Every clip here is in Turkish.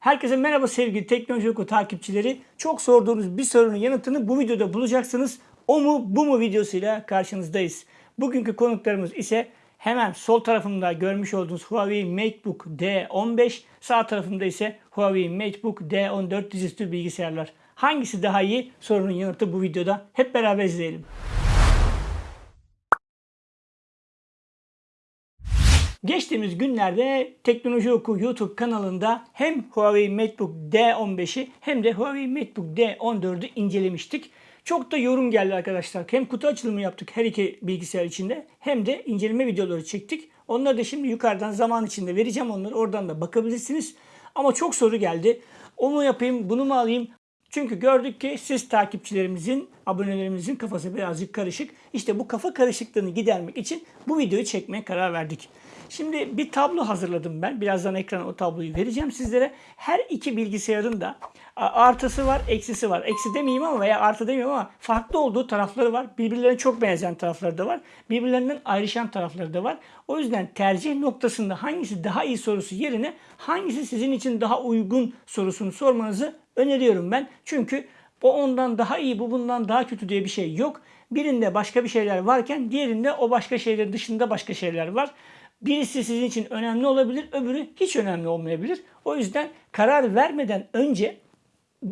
Herkese merhaba sevgili Teknoloji Oku takipçileri. Çok sorduğunuz bir sorunun yanıtını bu videoda bulacaksınız. O mu bu mu videosuyla karşınızdayız. Bugünkü konuklarımız ise hemen sol tarafımda görmüş olduğunuz Huawei MateBook D15, sağ tarafımda ise Huawei MateBook D14 dizüstü bilgisayarlar. Hangisi daha iyi? Sorunun yanıtı bu videoda. Hep beraber izleyelim. Geçtiğimiz günlerde Teknoloji Oku YouTube kanalında hem Huawei MateBook D15'i hem de Huawei MateBook D14'ü incelemiştik. Çok da yorum geldi arkadaşlar. Hem kutu açılımı yaptık her iki bilgisayar içinde hem de inceleme videoları çektik. Onları da şimdi yukarıdan zaman içinde vereceğim onları. Oradan da bakabilirsiniz. Ama çok soru geldi. O mu yapayım, bunu mu alayım? Çünkü gördük ki siz takipçilerimizin, abonelerimizin kafası birazcık karışık. İşte bu kafa karışıklığını gidermek için bu videoyu çekmeye karar verdik. Şimdi bir tablo hazırladım ben. Birazdan ekrana o tabloyu vereceğim sizlere. Her iki bilgisayarın da artısı var, eksisi var. Eksi demeyeyim ama veya artı demeyeyim ama farklı olduğu tarafları var. Birbirlerine çok benzeyen tarafları da var. Birbirlerinden ayrışan tarafları da var. O yüzden tercih noktasında hangisi daha iyi sorusu yerine hangisi sizin için daha uygun sorusunu sormanızı öneriyorum ben. Çünkü o ondan daha iyi, bu bundan daha kötü diye bir şey yok. Birinde başka bir şeyler varken diğerinde o başka şeyler dışında başka şeyler var. Birisi sizin için önemli olabilir, öbürü hiç önemli olmayabilir. O yüzden karar vermeden önce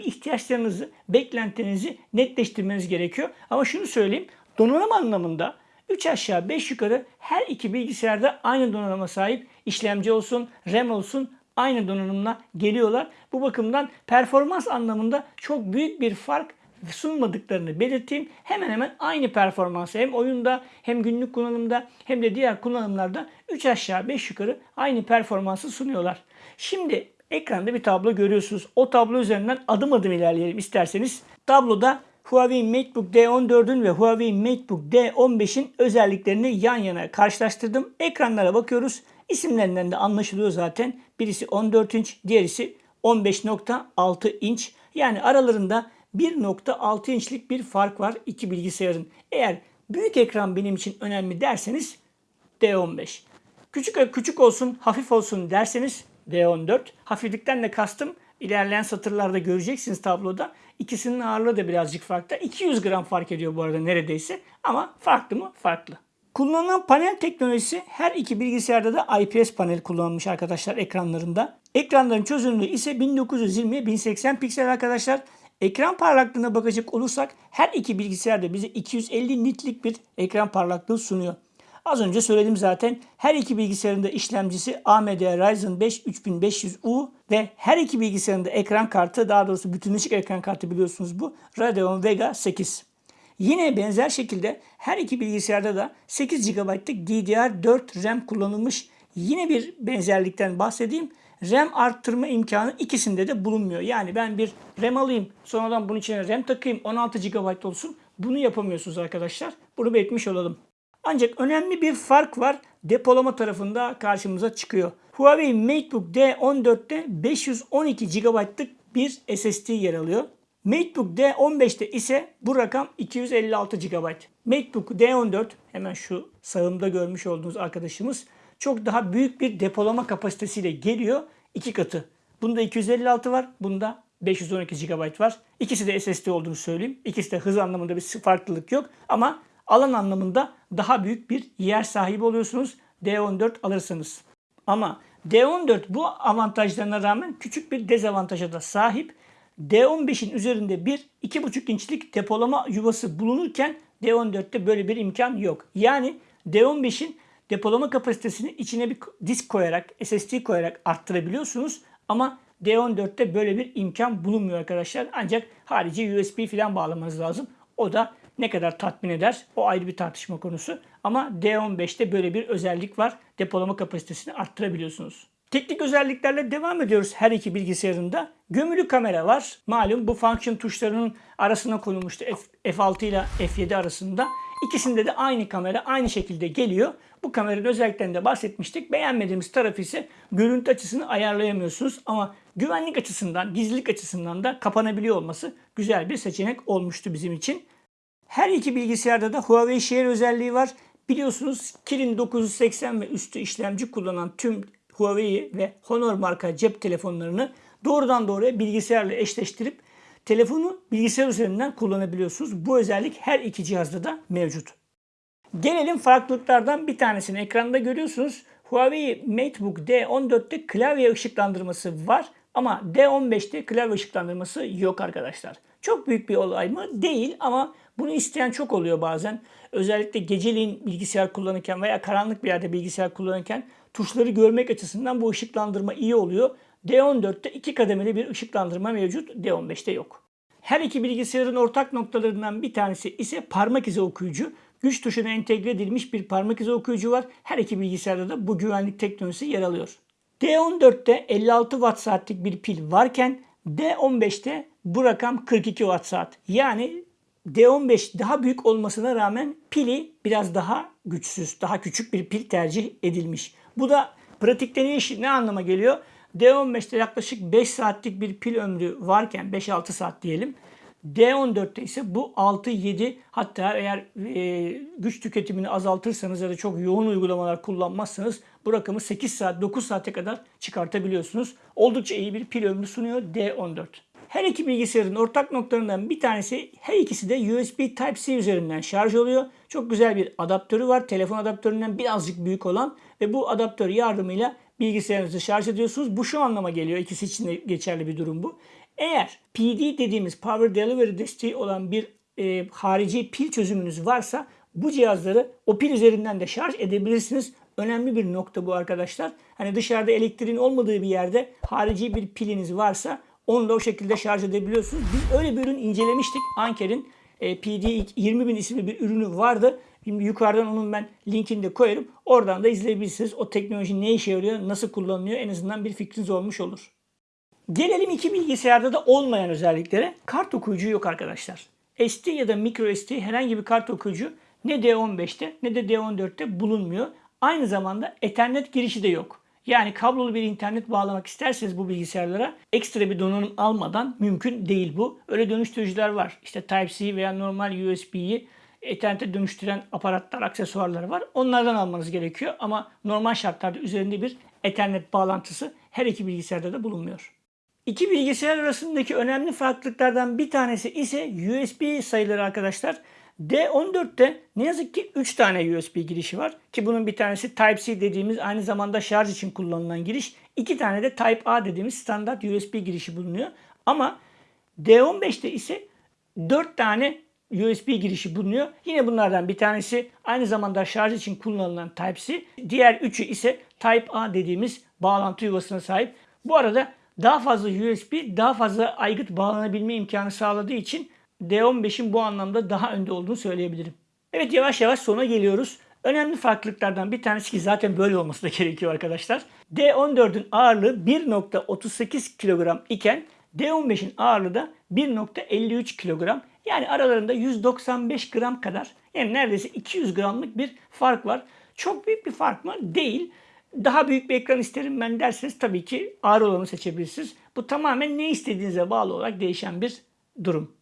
ihtiyaçlarınızı, beklentinizi netleştirmeniz gerekiyor. Ama şunu söyleyeyim, donanım anlamında 3 aşağı 5 yukarı her iki bilgisayarda aynı donanıma sahip işlemci olsun, RAM olsun aynı donanımla geliyorlar. Bu bakımdan performans anlamında çok büyük bir fark sunmadıklarını belirteyim. Hemen hemen aynı performansı hem oyunda hem günlük kullanımda hem de diğer kullanımlarda 3 aşağı 5 yukarı aynı performansı sunuyorlar. Şimdi ekranda bir tablo görüyorsunuz. O tablo üzerinden adım adım ilerleyelim isterseniz. Tabloda Huawei MateBook D14'ün ve Huawei MateBook D15'in özelliklerini yan yana karşılaştırdım. Ekranlara bakıyoruz. İsimlerinden de anlaşılıyor zaten. Birisi 14 inç, diğerisi 15.6 inç. Yani aralarında 1.6 inçlik bir fark var iki bilgisayarın. Eğer büyük ekran benim için önemli derseniz D15. Küçük küçük olsun, hafif olsun derseniz D14. Hafiflikten de kastım ilerleyen satırlarda göreceksiniz tabloda. İkisinin ağırlığı da birazcık farklı. 200 gram fark ediyor bu arada neredeyse. Ama farklı mı? Farklı. Kullanılan panel teknolojisi her iki bilgisayarda da IPS panel kullanılmış arkadaşlar ekranlarında. Ekranların çözünürlüğü ise 1920 1080 piksel arkadaşlar. Ekran parlaklığına bakacak olursak her iki bilgisayarda bize 250 nitlik bir ekran parlaklığı sunuyor. Az önce söyledim zaten her iki bilgisayarın da işlemcisi AMD Ryzen 5 3500U ve her iki bilgisayarın da ekran kartı daha doğrusu bütünleşik ekran kartı biliyorsunuz bu Radeon Vega 8. Yine benzer şekilde her iki bilgisayarda da 8 GB'lık DDR4 RAM kullanılmış. Yine bir benzerlikten bahsedeyim. RAM arttırma imkanı ikisinde de bulunmuyor. Yani ben bir RAM alayım sonradan bunun içine RAM takayım 16 GB olsun. Bunu yapamıyorsunuz arkadaşlar. Bunu belirtmiş olalım. Ancak önemli bir fark var. Depolama tarafında karşımıza çıkıyor. Huawei MateBook D14'te 512 GB'lık bir SSD yer alıyor. MateBook D15'te ise bu rakam 256 GB. MateBook D14 hemen şu sağımda görmüş olduğunuz arkadaşımız çok daha büyük bir depolama kapasitesiyle geliyor. iki katı. Bunda 256 var. Bunda 512 GB var. İkisi de SSD olduğunu söyleyeyim. İkisi de hız anlamında bir farklılık yok. Ama alan anlamında daha büyük bir yer sahibi oluyorsunuz D14 alırsanız. Ama D14 bu avantajlarına rağmen küçük bir dezavantaja da sahip. D15'in üzerinde bir 2,5 inçlik depolama yuvası bulunurken D14'te böyle bir imkan yok. Yani D15'in depolama kapasitesini içine bir disk koyarak, SSD koyarak arttırabiliyorsunuz. Ama D14'te böyle bir imkan bulunmuyor arkadaşlar. Ancak harici USB falan bağlamanız lazım. O da ne kadar tatmin eder o ayrı bir tartışma konusu. Ama D15'te böyle bir özellik var. Depolama kapasitesini arttırabiliyorsunuz. Teknik özelliklerle devam ediyoruz her iki bilgisayarında. Gömülü kamera var. Malum bu function tuşlarının arasına konulmuştu F, F6 ile F7 arasında. İkisinde de aynı kamera aynı şekilde geliyor. Bu kameranın özelliklerinde bahsetmiştik. Beğenmediğimiz tarafı ise görüntü açısını ayarlayamıyorsunuz. Ama güvenlik açısından, gizlilik açısından da kapanabiliyor olması güzel bir seçenek olmuştu bizim için. Her iki bilgisayarda da Huawei Share özelliği var. Biliyorsunuz Kirin 980 ve üstü işlemci kullanan tüm Huawei ve Honor marka cep telefonlarını doğrudan doğruya bilgisayarla eşleştirip telefonu bilgisayar üzerinden kullanabiliyorsunuz. Bu özellik her iki cihazda da mevcut. Gelelim farklılıklardan bir tanesini ekranda görüyorsunuz. Huawei MateBook D14'te klavye ışıklandırması var ama D15'te klavye ışıklandırması yok arkadaşlar. Çok büyük bir olay mı? Değil ama bunu isteyen çok oluyor bazen. Özellikle geceliğin bilgisayar kullanırken veya karanlık bir yerde bilgisayar kullanırken tuşları görmek açısından bu ışıklandırma iyi oluyor. D14'te iki kademeli bir ışıklandırma mevcut. D15'te yok. Her iki bilgisayarın ortak noktalarından bir tanesi ise parmak izi okuyucu. Güç tuşuna entegre edilmiş bir parmak izi okuyucu var. Her iki bilgisayarda da bu güvenlik teknolojisi yer alıyor. D14'te 56 watt saatlik bir pil varken D15'te bu rakam 42 watt saat. Yani D15 daha büyük olmasına rağmen pili biraz daha güçsüz, daha küçük bir pil tercih edilmiş. Bu da pratikte ne, iş, ne anlama geliyor? D15'te yaklaşık 5 saatlik bir pil ömrü varken 5-6 saat diyelim. D14'te ise bu 6-7 hatta eğer e, güç tüketimini azaltırsanız ya da çok yoğun uygulamalar kullanmazsanız bu rakamı 8 saat 9 saate kadar çıkartabiliyorsunuz. Oldukça iyi bir pil ömrü sunuyor D14. Her iki bilgisayarın ortak noktalarından bir tanesi her ikisi de USB Type-C üzerinden şarj oluyor. Çok güzel bir adaptörü var. Telefon adaptöründen birazcık büyük olan ve bu adaptör yardımıyla bilgisayarınızı şarj ediyorsunuz. Bu şu anlama geliyor. İkisi için de geçerli bir durum bu. Eğer PD dediğimiz Power Delivery desteği olan bir e, harici pil çözümünüz varsa bu cihazları o pil üzerinden de şarj edebilirsiniz. Önemli bir nokta bu arkadaşlar. Hani dışarıda elektriğin olmadığı bir yerde harici bir piliniz varsa onu da o şekilde şarj edebiliyorsunuz. Biz öyle bir ürün incelemiştik. Anker'in e, PD 20000 isimli bir ürünü vardı. Şimdi yukarıdan onun ben linkini de koyarım. Oradan da izleyebilirsiniz. O teknoloji ne işe yarıyor, nasıl kullanılıyor en azından bir fikriniz olmuş olur. Gelelim iki bilgisayarda da olmayan özelliklere. Kart okuyucu yok arkadaşlar. SD ya da micro SD herhangi bir kart okuyucu ne D15'te ne de D14'te bulunmuyor. Aynı zamanda Ethernet girişi de yok. Yani kablolu bir internet bağlamak isterseniz bu bilgisayarlara ekstra bir donanım almadan mümkün değil bu. Öyle dönüştürücüler var. İşte Type-C veya normal USB'yi Ethernet'e dönüştüren aparatlar, aksesuarlar var. Onlardan almanız gerekiyor ama normal şartlarda üzerinde bir Ethernet bağlantısı her iki bilgisayarda da bulunmuyor. İki bilgisayar arasındaki önemli farklılıklardan bir tanesi ise USB sayıları arkadaşlar. D14'te ne yazık ki 3 tane USB girişi var. Ki bunun bir tanesi Type-C dediğimiz aynı zamanda şarj için kullanılan giriş. 2 tane de Type-A dediğimiz standart USB girişi bulunuyor. Ama D15'te ise 4 tane USB girişi bulunuyor. Yine bunlardan bir tanesi aynı zamanda şarj için kullanılan Type-C. Diğer üçü ise Type-A dediğimiz bağlantı yuvasına sahip. Bu arada daha fazla USB, daha fazla aygıt bağlanabilme imkanı sağladığı için D15'in bu anlamda daha önde olduğunu söyleyebilirim. Evet yavaş yavaş sona geliyoruz. Önemli farklılıklardan bir tanesi ki zaten böyle olması da gerekiyor arkadaşlar. D14'ün ağırlığı 1.38 kilogram iken D15'in ağırlığı da 1.53 kilogram. Yani aralarında 195 gram kadar yani neredeyse 200 gramlık bir fark var. Çok büyük bir fark mı? Değil. Daha büyük bir ekran isterim ben derseniz tabii ki ağır olanı seçebilirsiniz. Bu tamamen ne istediğinize bağlı olarak değişen bir durum.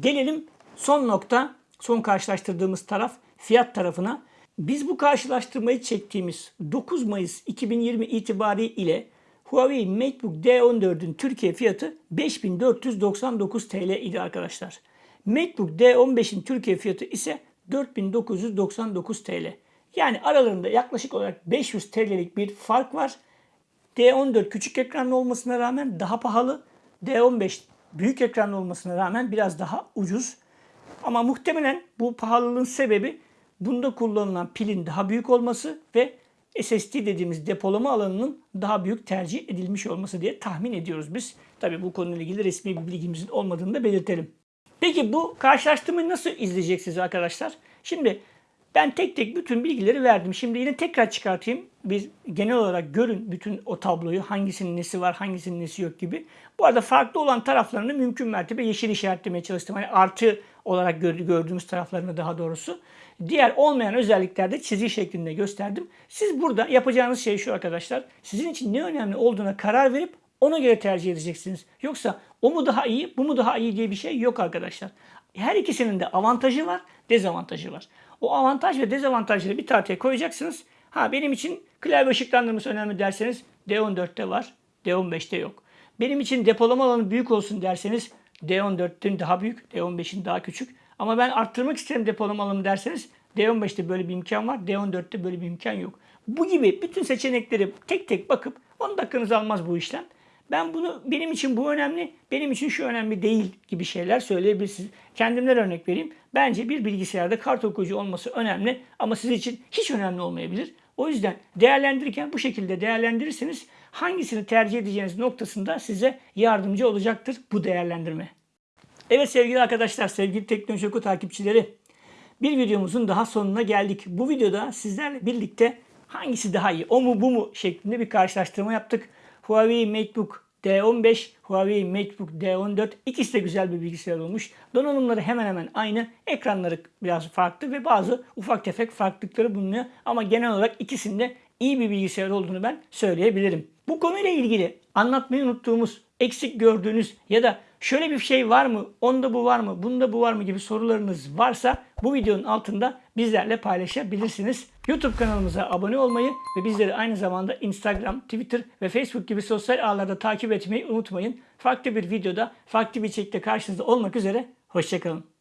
Gelelim son nokta, son karşılaştırdığımız taraf fiyat tarafına. Biz bu karşılaştırmayı çektiğimiz 9 Mayıs 2020 itibariyle Huawei MateBook D14'ün Türkiye fiyatı 5499 TL idi arkadaşlar. MateBook D15'in Türkiye fiyatı ise 4999 TL. Yani aralarında yaklaşık olarak 500 TL'lik bir fark var. D14 küçük ekranlı olmasına rağmen daha pahalı. D15 büyük ekranlı olmasına rağmen biraz daha ucuz. Ama muhtemelen bu pahalılığın sebebi bunda kullanılan pilin daha büyük olması ve SSD dediğimiz depolama alanının daha büyük tercih edilmiş olması diye tahmin ediyoruz biz. Tabi bu konuyla ilgili resmi bir bilgimizin olmadığını da belirtelim. Peki bu karşılaştırmayı nasıl izleyeceksiniz arkadaşlar? Şimdi ben tek tek bütün bilgileri verdim. Şimdi yine tekrar çıkartayım. Biz genel olarak görün bütün o tabloyu. Hangisinin nesi var, hangisinin nesi yok gibi. Bu arada farklı olan taraflarını mümkün mertebe yeşil işaretlemeye çalıştım. Hani artı olarak gördüğümüz taraflarını daha doğrusu. Diğer olmayan özelliklerde çizgi şeklinde gösterdim. Siz burada yapacağınız şey şu arkadaşlar. Sizin için ne önemli olduğuna karar verip ona göre tercih edeceksiniz. Yoksa o mu daha iyi, bu mu daha iyi diye bir şey yok arkadaşlar. Her ikisinin de avantajı var, dezavantajı var. O avantaj ve dezavantajları bir tartıya koyacaksınız. Ha benim için klavye ışıklandırması önemli derseniz D14'te var, D15'te yok. Benim için depolama alanı büyük olsun derseniz D14'ten daha büyük, D15'in daha küçük. Ama ben arttırmak isterim depolama alanı derseniz D15'te böyle bir imkan var, D14'te böyle bir imkan yok. Bu gibi bütün seçenekleri tek tek bakıp 10 dakikanızı almaz bu işlem. Ben bunu benim için bu önemli, benim için şu önemli değil gibi şeyler söyleyebilirsiniz. Kendimden örnek vereyim. Bence bir bilgisayarda kart okuyucu olması önemli ama sizin için hiç önemli olmayabilir. O yüzden değerlendirirken bu şekilde değerlendirirseniz hangisini tercih edeceğiniz noktasında size yardımcı olacaktır bu değerlendirme. Evet sevgili arkadaşlar, sevgili Teknoloji Oku takipçileri. Bir videomuzun daha sonuna geldik. Bu videoda sizlerle birlikte hangisi daha iyi, o mu bu mu şeklinde bir karşılaştırma yaptık. Huawei MateBook D15, Huawei MateBook D14 ikisi de güzel bir bilgisayar olmuş. Donanımları hemen hemen aynı. Ekranları biraz farklı ve bazı ufak tefek farklılıkları bulunuyor. Ama genel olarak ikisinde iyi bir bilgisayar olduğunu ben söyleyebilirim. Bu konuyla ilgili anlatmayı unuttuğumuz, eksik gördüğünüz ya da şöyle bir şey var mı, onda bu var mı, bunda bu var mı gibi sorularınız varsa bu videonun altında bizlerle paylaşabilirsiniz. YouTube kanalımıza abone olmayı ve bizleri aynı zamanda Instagram, Twitter ve Facebook gibi sosyal ağlarda takip etmeyi unutmayın. Farklı bir videoda, farklı bir içerikte karşınızda olmak üzere. Hoşçakalın.